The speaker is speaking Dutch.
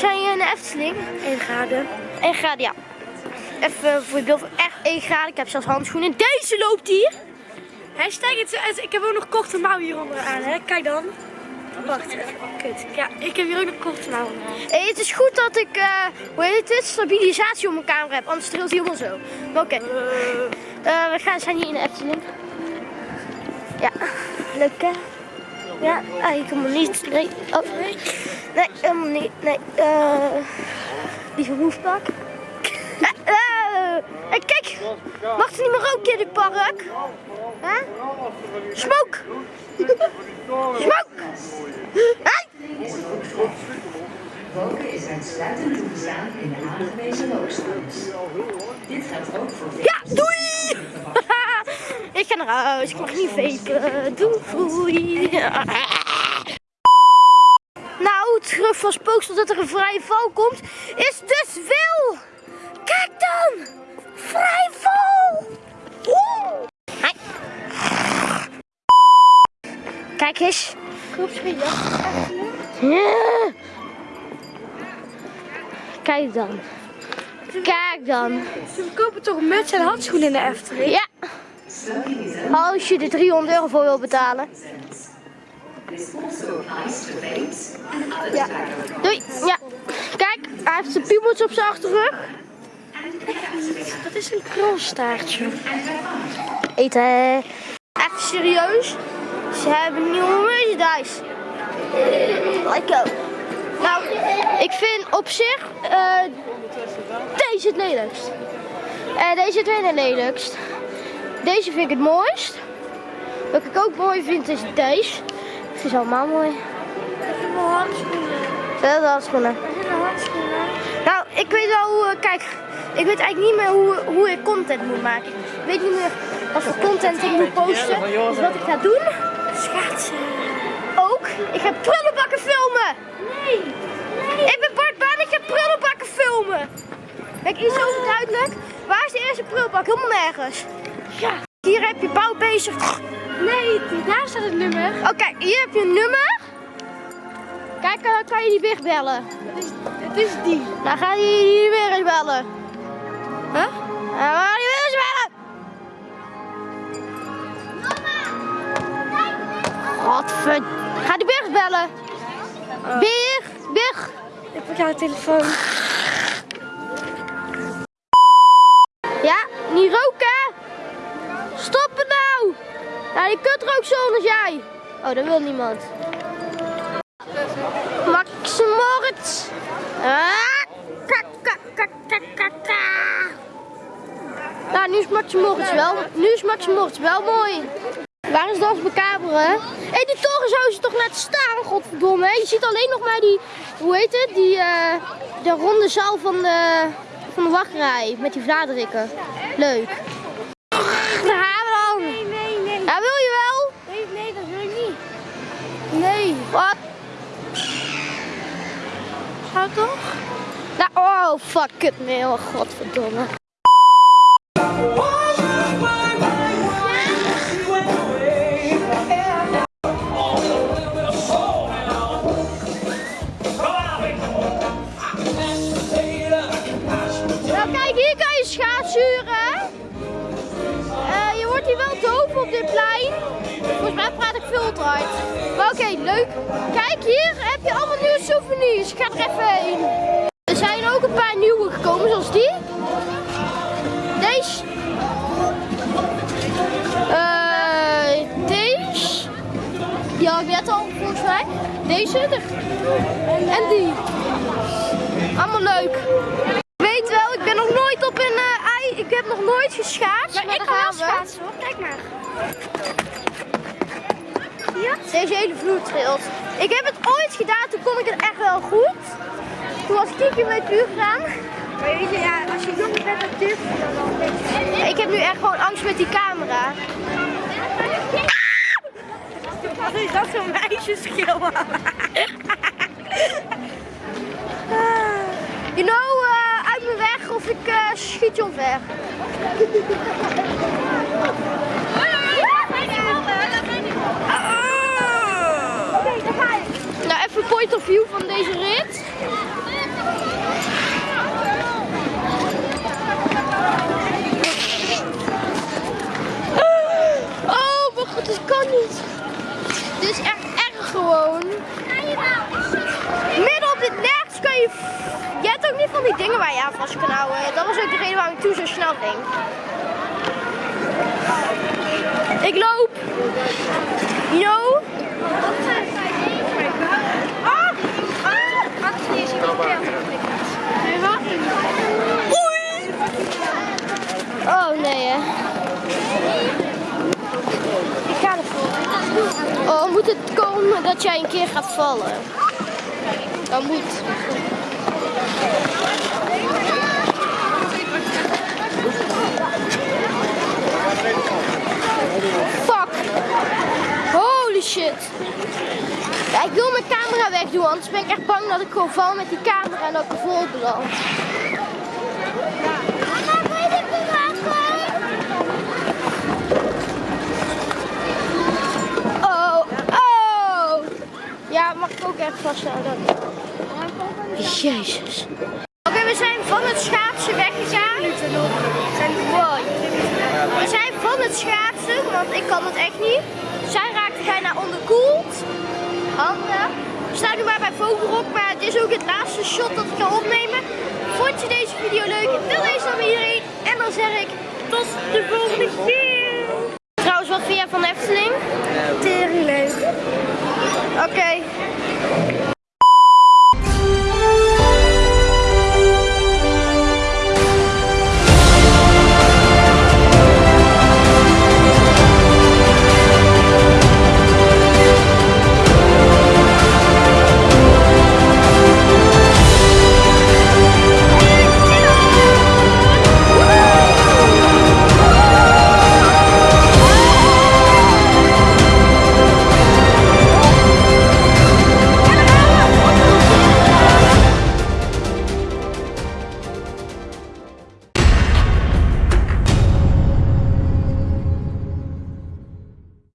zijn hier in de Efteling. 1 graden. 1 graden, ja. Even voor je beeld, echt 1 graden. Ik heb zelfs handschoenen. Deze loopt hier. Hashtag het, ik heb ook nog korte mouw hieronder aan, hè. Kijk dan. Wacht, even. kut. Ja, ik heb hier ook nog korte mouwen aan. Hey, het is goed dat ik, eh, hoe heet het, stabilisatie op mijn camera heb. Anders trilt hij helemaal zo. Maar oké. Eh, we gaan, zijn hier in de Efteling. Ja, leuk hè? Ja, eigenlijk helemaal niet. Nee, oh. nee helemaal niet. Nee, eh lieve hoefpak. Eh, eh, hey, kijk, mag er niet meer roken in dit park? Huh? Smoke! Smoke! Hey! Roken is uitsluitend toegestaan in de aangewezen rookstans. Dit geldt ook voor Ja, doei! Ik ga naar huis, ik mag niet vapen. Doei! Nou, het gerucht van Spooksel dat er een vrije val komt, is dus wel! Kijk dan! Vrije val! Hi. Kijk eens. Ja. Kijk dan. Kijk dan. Ze kopen toch muts en handschoenen in de Efteling? Ja. Als je er 300 euro voor wil betalen. Ja. Doei. Ja. Kijk, hij heeft zijn piemeltje op zijn achterrug. Dat is een krolstaartje. Eten. Even serieus. Ze hebben nieuwe merchandise. Like go. Nou, ik vind op zich eh, deze het lelijkst. En deze het tweede lelijkst. Deze vind ik het mooist. Wat ik ook mooi vind is deze. Het is allemaal mooi. Ik heb wel handschoenen. Dat is handschoenen. Heb wel handschoenen. Nou, ik weet wel hoe, eh, kijk, ik weet eigenlijk niet meer hoe, hoe ik content moet maken. Ik weet niet meer wat voor content ik moet posten. Dus wat ik ga doen, Schaatsen. ook, ik ga prullenbakken filmen. Nee. Ik ben Bart Baan, ik ga prullenbakken filmen. Kijk, iets over duidelijk. Waar is de eerste prullenbak? Helemaal nergens. Ja. Hier heb je bouw bezig. Nee, daar staat het nummer. Oké, hier heb je een nummer. Kijk, eh, kan je die wegbellen? Het is, het is die. Dan ga je die weer eens bellen. Huh? Dan ga je weer eens bellen. Godver... Ga die Berg bellen. Berg, Berg. Ik pak jouw telefoon. Ja, je kunt er ook zo als jij. Oh, dat wil niemand. Max Moritz. Ah, kak, kak. Nou, nu is Max Moritz wel, nu is Max Moritz wel mooi. Waar is Dans Macabre? Hé, hey, die toren zou ze toch net staan, godverdomme. hè? Je ziet alleen nog maar die, hoe heet het, die, eh, de ronde zaal van de, van de wachtrij. Met die vlaanderikken. Leuk. Wat? Ga toch? Nou, oh, fuck it, nee, oh, godverdomme. Nou, kijk, hier kan je schaatsuren. Eh, je wordt hier wel doof op dit plein. Volgens mij praat ik veel hard. Oké, leuk. Kijk, hier heb je allemaal nieuwe souvenirs. Ik ga er even heen. Er zijn ook een paar nieuwe gekomen, zoals die. Deze. Eh, deze. Die had ik net al, volgens mij. Deze. de- En die. Allemaal leuk. Ik weet wel, ik ben nog nooit op een eh, ei. Ik heb nog nooit geschaatst. Maar ik kan wel schaatsen hoor. Kijk maar. Ja? Deze hele vloer. Ik heb het ooit gedaan, toen kon ik het echt wel goed. Toen was keer met uur gegaan. Maar weet je, ja, als je jong bent, dan durf je dat wel een beetje. Ik heb nu echt gewoon angst met die camera. Wat is dat zo'n meisjeschil? You know, eh, uit mijn weg of ik eh, schiet je omver. Point of view van deze rit. Oh, mijn god, dit kan niet. Dit is echt erg gewoon. Midden op dit nergens kan je... Je hebt ook niet van die dingen waar je aan vast kan houden. Dat was ook de reden waarom ik toen zo snel ging. Ik loop. Know? Ah! Oei! Oh nee hè. Ik ga ervoor. Oh, moet het komen dat jij een keer gaat vallen? Dat moet. Fuck. Holy shit. Ja, ik wil mijn wegdoen, anders ben ik echt bang dat ik gewoon val met die camera en dat ik vol? Oh, oh. Ja, mag ik ook echt vasthouden? Jezus. Oké, we zijn van het schaatsen weggegaan. We zijn van het schaatsen, want ik kan het echt niet. Zij raakte bijna onderkoeld. Handen. We staan nu maar bij Vogelrok, maar het is ook het laatste shot dat ik ga opnemen. Vond je deze video leuk? Deel deze dan met iedereen. En dan zeg ik tot de volgende keer. Trouwens, wat vind jij van de Efteling? Tering leuk.